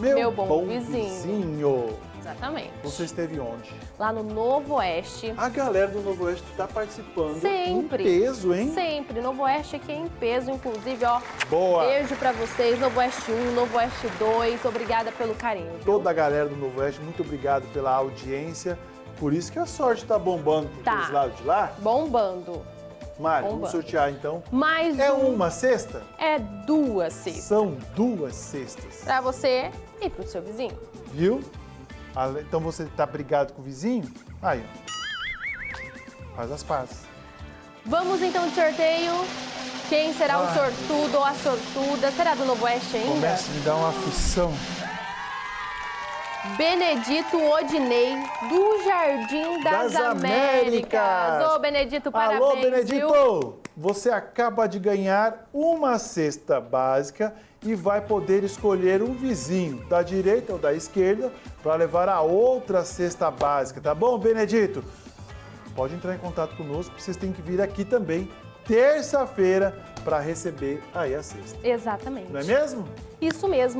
Meu bom vizinho. vizinho. Exatamente. Você esteve onde? Lá no Novo Oeste. A galera do Novo Oeste está participando Sempre. em peso, hein? Sempre. Novo Oeste aqui é em peso, inclusive, ó. Boa! Beijo pra vocês, Novo Oeste 1, Novo Oeste 2. Obrigada pelo carinho. viu? Toda a galera do Novo Oeste, muito obrigado pela audiência. Por isso que a sorte está bombando por Tá. lados de lá. Bombando. Mário, vamos sortear então. Mais É um. uma cesta? É duas cestas. São duas cestas. Pra você e pro seu vizinho. Viu? Então você tá brigado com o vizinho? Aí, ó. Faz as pazes. Vamos então de sorteio. Quem será o sortudo ou a sortuda? Será do Novo Oeste ainda? Começa a me dar uma aflição. Benedito Odinei, do Jardim das, Das Américas. Ô, Benedito, parabéns, Alô, viu? Benedito! Você acaba de ganhar uma cesta básica e vai poder escolher um vizinho da direita ou da esquerda para levar a outra cesta básica, tá bom, Benedito? Pode entrar em contato conosco, vocês têm que vir aqui também terça-feira para receber aí a cesta. Exatamente. Não é mesmo? Isso mesmo.